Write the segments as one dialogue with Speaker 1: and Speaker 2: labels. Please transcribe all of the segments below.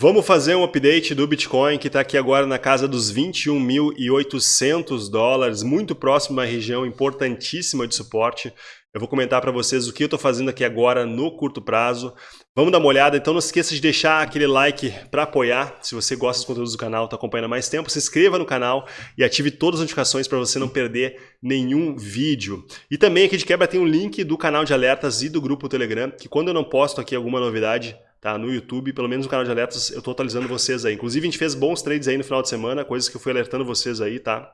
Speaker 1: Vamos fazer um update do Bitcoin que está aqui agora na casa dos 21.800 dólares, muito próximo da região importantíssima de suporte. Eu vou comentar para vocês o que eu estou fazendo aqui agora no curto prazo. Vamos dar uma olhada, então não esqueça de deixar aquele like para apoiar. Se você gosta dos conteúdos do canal, está acompanhando mais tempo, se inscreva no canal e ative todas as notificações para você não perder nenhum vídeo. E também aqui de quebra tem um link do canal de alertas e do grupo Telegram, que quando eu não posto aqui alguma novidade, tá? No YouTube, pelo menos no canal de alertas, eu tô atualizando vocês aí. Inclusive, a gente fez bons trades aí no final de semana, coisas que eu fui alertando vocês aí, tá?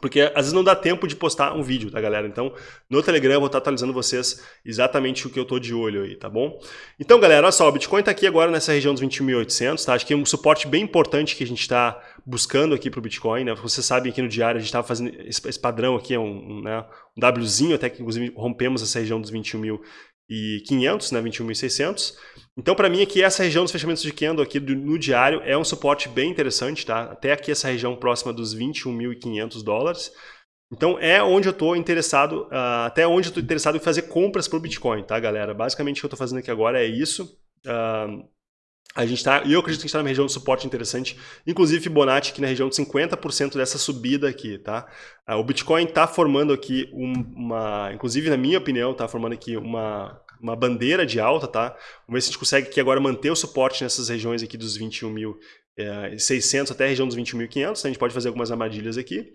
Speaker 1: Porque às vezes não dá tempo de postar um vídeo, tá galera? Então, no Telegram eu vou estar atualizando vocês exatamente o que eu tô de olho aí, tá bom? Então, galera, olha só, o Bitcoin tá aqui agora nessa região dos 21.800, tá? Acho que é um suporte bem importante que a gente tá buscando aqui pro Bitcoin, né? Vocês sabem aqui no diário a gente tava fazendo esse, padrão aqui, é um, um, né? um Wzinho, até que inclusive rompemos essa região dos 21.000 né, e 500 né, 21.600. Então, para mim, aqui essa região dos fechamentos de candle aqui do, no diário é um suporte bem interessante, tá? Até aqui essa região próxima dos 21.500 dólares. Então, é onde eu estou interessado, uh, até onde eu estou interessado em fazer compras para o Bitcoin, tá, galera? Basicamente, o que eu estou fazendo aqui agora é isso. Uh, a gente tá, e eu acredito que a gente está numa região de suporte interessante, inclusive Fibonacci aqui na região de 50% dessa subida aqui, tá? Ah, o Bitcoin está formando aqui uma, inclusive na minha opinião, está formando aqui uma, uma bandeira de alta, tá? Vamos ver se a gente consegue aqui agora manter o suporte nessas regiões aqui dos 21.600 é, até a região dos 21.500, né? a gente pode fazer algumas armadilhas aqui.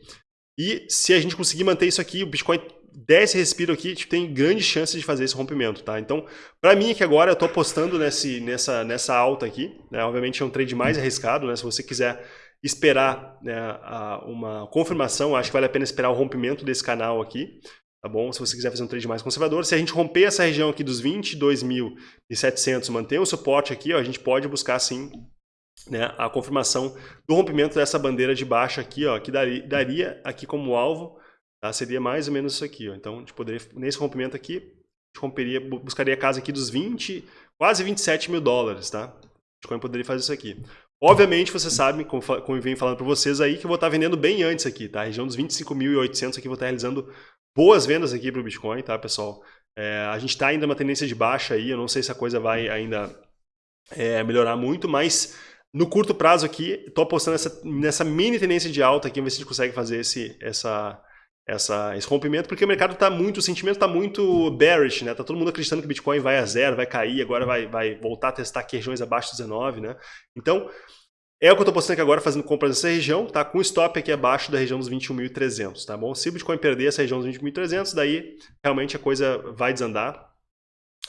Speaker 1: E se a gente conseguir manter isso aqui, o Bitcoin desce respiro aqui, tipo, tem grande chance de fazer esse rompimento, tá? Então, para mim aqui agora, eu estou apostando nesse, nessa, nessa alta aqui, né? Obviamente é um trade mais arriscado, né? Se você quiser esperar né, uma confirmação, acho que vale a pena esperar o rompimento desse canal aqui, tá bom? Se você quiser fazer um trade mais conservador, se a gente romper essa região aqui dos 22.700, manter o suporte aqui, ó, a gente pode buscar sim né, a confirmação do rompimento dessa bandeira de baixa aqui, ó, que daria, daria aqui como alvo Tá? Seria mais ou menos isso aqui. Ó. Então, a gente poderia, nesse rompimento aqui, a gente romperia, buscaria a casa aqui dos 20, quase 27 mil dólares. Tá? Bitcoin poderia fazer isso aqui. Obviamente, você sabe, como, como eu venho falando para vocês aí, que eu vou estar vendendo bem antes aqui. Tá? A região dos 25.800 aqui, vou estar realizando boas vendas aqui para o Bitcoin, tá, pessoal? É, a gente está ainda uma tendência de baixa aí, eu não sei se a coisa vai ainda é, melhorar muito, mas no curto prazo aqui, estou apostando nessa, nessa mini tendência de alta aqui, ver se a gente consegue fazer esse, essa, essa, esse rompimento, porque o mercado está muito, o sentimento está muito bearish, né? Tá todo mundo acreditando que o Bitcoin vai a zero, vai cair, agora vai, vai voltar a testar aqui regiões abaixo de 19, né? Então, é o que eu estou postando aqui agora, fazendo compras nessa região, tá? Com stop aqui abaixo da região dos 21.300, tá bom? Se o Bitcoin perder essa região dos 21.300, daí realmente a coisa vai desandar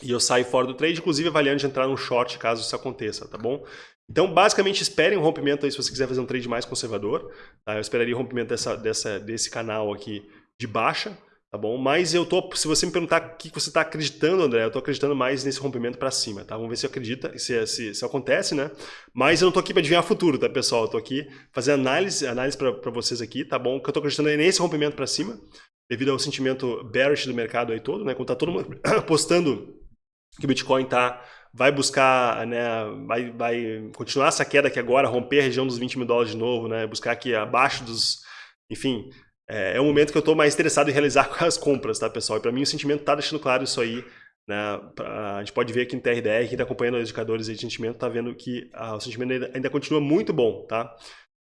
Speaker 1: e eu saio fora do trade, inclusive avaliando de entrar num short caso isso aconteça, tá bom? Então, basicamente, esperem um rompimento aí se você quiser fazer um trade mais conservador. Tá? Eu esperaria o um rompimento dessa, dessa, desse canal aqui de baixa, tá bom? Mas eu tô, se você me perguntar o que você está acreditando, André, eu estou acreditando mais nesse rompimento para cima, tá? Vamos ver se acredita, se, se, se acontece, né? Mas eu não estou aqui para adivinhar o futuro, tá, pessoal? Eu estou aqui fazendo análise, análise para vocês aqui, tá bom? O que eu estou acreditando é nesse rompimento para cima, devido ao sentimento bearish do mercado aí todo, né? Quando tá todo mundo apostando que o Bitcoin está vai buscar, né, vai, vai continuar essa queda aqui agora, romper a região dos 20 mil dólares de novo, né, buscar aqui abaixo dos, enfim, é, é momento que eu estou mais interessado em realizar as compras, tá, pessoal? E para mim o sentimento está deixando claro isso aí, né, a gente pode ver aqui no TRDR, quem está acompanhando os indicadores de sentimento está vendo que ah, o sentimento ainda, ainda, continua muito bom, tá?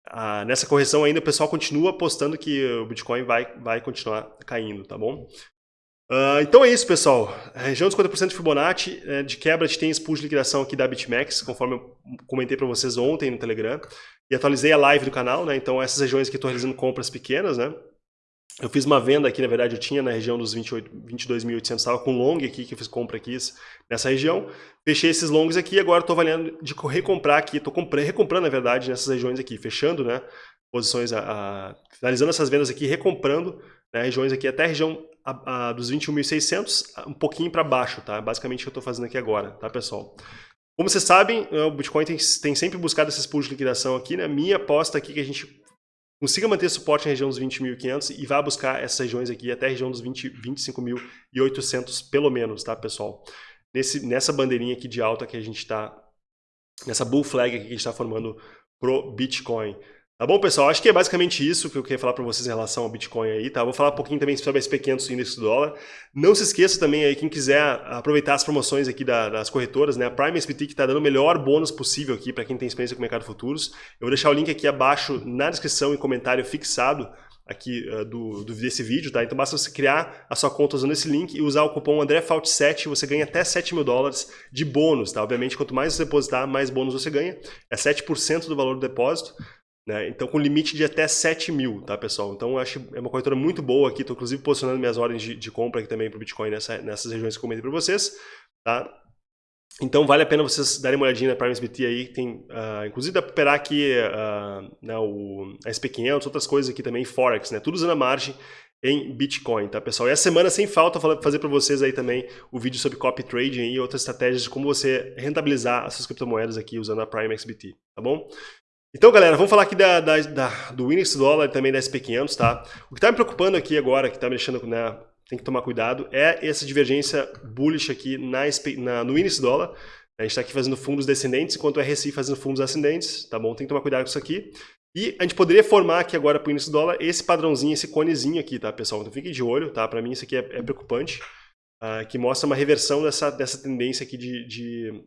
Speaker 1: Ah, nessa correção ainda o pessoal continua apostando que o Bitcoin vai, vai continuar caindo, tá bom? Uh, então é isso, pessoal. A região dos 50% de Fibonacci, é, de quebra, a gente tem pool de liquidação aqui da BitMEX, conforme eu comentei para vocês ontem no Telegram. E atualizei a live do canal, né? Então essas regiões aqui estou realizando compras pequenas, né? Eu fiz uma venda aqui, na verdade, eu tinha na região dos 22.800, estava com long aqui, que eu fiz compra aqui nessa região. Fechei esses longos aqui e agora estou avaliando de recomprar aqui, estou recomprando, na verdade, nessas regiões aqui, fechando, né? Posições, a, a, finalizando essas vendas aqui, recomprando né, regiões aqui até a região a, a, dos 21.600, um pouquinho para baixo, tá? Basicamente o que eu estou fazendo aqui agora, tá, pessoal? Como vocês sabem, né, o Bitcoin tem, tem sempre buscado esses pools de liquidação aqui, né? Minha aposta aqui é que a gente consiga manter suporte na região dos 20.500 e vá buscar essas regiões aqui até a região dos 20, 25.800 pelo menos, tá, pessoal? Nesse, nessa bandeirinha aqui de alta que a gente está, nessa bull flag que a gente está formando pro Bitcoin. Tá bom, pessoal? Acho que é basicamente isso que eu queria falar para vocês em relação ao Bitcoin aí, tá? Vou falar um pouquinho também sobre SP500 índice do dólar. Não se esqueça também aí, quem quiser aproveitar as promoções aqui das corretoras, né? A Prime SPT que está dando o melhor bônus possível aqui para quem tem experiência com o mercado futuros. Eu vou deixar o link aqui abaixo na descrição e comentário fixado aqui uh, do, do, desse vídeo, tá? Então basta você criar a sua conta usando esse link e usar o cupom AndréFault7, você ganha até 7 mil dólares de bônus, tá? Obviamente, quanto mais você depositar, mais bônus você ganha. É 7% do valor do depósito. Né? Então, com limite de até 7 mil, tá, pessoal? Então, acho é uma corretora muito boa aqui. Estou, inclusive, posicionando minhas ordens de, de compra aqui também para o Bitcoin nessa, nessas regiões que eu comentei para vocês. Tá? Então, vale a pena vocês darem uma olhadinha na Prime SBT aí. Tem, uh, inclusive, dá para operar aqui uh, né, o a SP500, outras coisas aqui também, Forex, né? Tudo usando a margem em Bitcoin, tá, pessoal? E a semana, sem falta, fazer para vocês aí também o vídeo sobre copy trading e outras estratégias de como você rentabilizar as suas criptomoedas aqui usando a Prime XBT, tá bom? Então, galera, vamos falar aqui da, da, da, do índice dólar e também da SP500, tá? O que está me preocupando aqui agora, que está me deixando, né, tem que tomar cuidado, é essa divergência bullish aqui na, na no índice dólar. A gente está aqui fazendo fundos descendentes, enquanto o RSI fazendo fundos ascendentes, tá bom? Tem que tomar cuidado com isso aqui. E a gente poderia formar aqui agora para o índice dólar esse padrãozinho, esse conezinho aqui, tá, pessoal? Então fiquem de olho, tá? Para mim isso aqui é, é preocupante, uh, que mostra uma reversão dessa, dessa tendência aqui de, de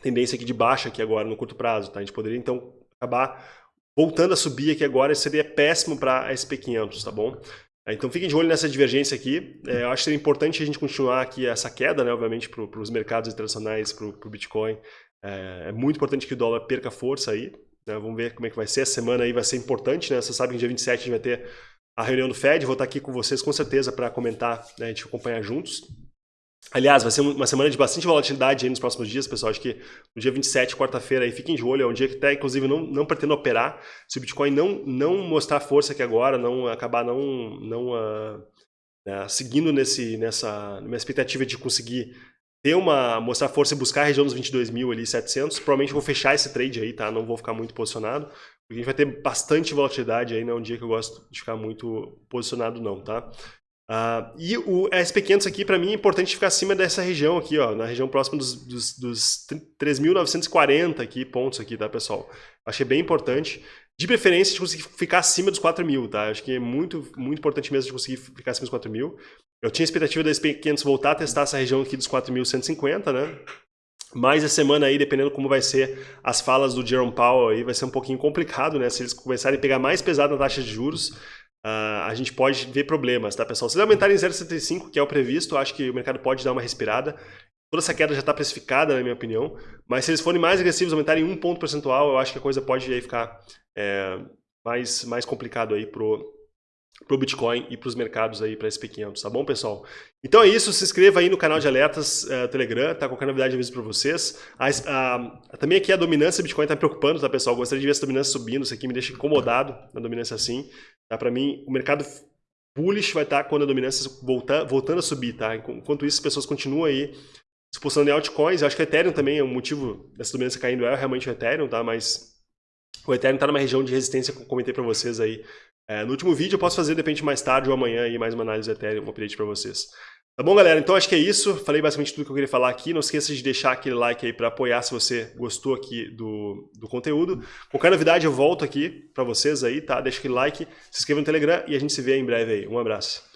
Speaker 1: tendência aqui de baixa aqui agora no curto prazo, tá? A gente poderia então acabar voltando a subir aqui agora, seria péssimo para a SP500, tá bom? É, então fiquem de olho nessa divergência aqui. É, eu acho que seria importante a gente continuar aqui essa queda, né, obviamente, para os mercados internacionais, para o Bitcoin. É, é, muito importante que o dólar perca força aí. Né, vamos ver como é que vai ser. A semana aí vai ser importante, né? Você sabe que dia 27 a gente vai ter a reunião do Fed. Vou estar aqui com vocês com certeza para comentar, né, a gente acompanhar juntos. Aliás, vai ser uma semana de bastante volatilidade aí nos próximos dias, pessoal. Acho que no dia 27, quarta-feira, aí fiquem de olho. É um dia que até, inclusive, não, não pretendo operar. Se o Bitcoin não, não mostrar força aqui agora, não acabar não, não uh, seguindo nesse, nessa minha expectativa de conseguir ter uma, mostrar força e buscar a região dos 22.700, provavelmente vou fechar esse trade aí, tá? Não vou ficar muito posicionado. Porque a gente vai ter bastante volatilidade aí, não é um dia que eu gosto de ficar muito posicionado não, tá? Uh, e o SP500 aqui, para mim, é importante ficar acima dessa região aqui, ó, na região próxima dos, dos, dos 3.940 aqui, pontos aqui, tá, pessoal? Achei bem importante. De preferência, de conseguir ficar acima dos 4 mil, tá? Acho que é muito, muito importante mesmo de conseguir ficar acima dos 4 mil. Eu tinha expectativa da SP500 voltar a testar essa região aqui dos 4.150, né? Mas a semana aí, dependendo como vai ser as falas do Jerome Powell aí, vai ser um pouquinho complicado, né? Se eles começarem a pegar mais pesado na taxa de juros, Uh, a gente pode ver problemas, tá, pessoal? Se eles aumentarem 0,75, que é o previsto, acho que o mercado pode dar uma respirada. Toda essa queda já está precificada, na minha opinião. Mas se eles forem mais agressivos, aumentarem um ponto percentual, eu acho que a coisa pode aí ficar é, mais, mais complicado aí pro, pro Bitcoin e para os mercados aí para SP500, tá bom, pessoal? Então é isso, se inscreva aí no canal de alertas uh, Telegram, tá? Qualquer novidade eu aviso para vocês. também aqui a dominância Bitcoin tá me preocupando, tá, pessoal? Gostaria de ver essa dominância subindo, isso aqui me deixa incomodado na dominância assim. Tá? Para mim, o mercado bullish vai estar quando a dominância voltar, voltando a subir, tá? Enquanto isso, as pessoas continuam aí se posicionando em altcoins. Eu acho que o Ethereum também é um motivo dessa dominância caindo, é realmente o Ethereum, tá? Mas o Ethereum está numa região de resistência que eu comentei para vocês aí é, no último vídeo. Eu posso fazer, de repente, mais tarde ou amanhã aí mais uma análise do Ethereum, um update para vocês. Tá bom, galera? Então acho que é isso. Falei basicamente tudo que eu queria falar aqui. Não esqueça de deixar aquele like aí para apoiar se você gostou aqui do, do conteúdo. Qualquer novidade eu volto aqui para vocês aí, tá? Deixa aquele like, se inscreva no Telegram e a gente se vê em breve aí. Um abraço.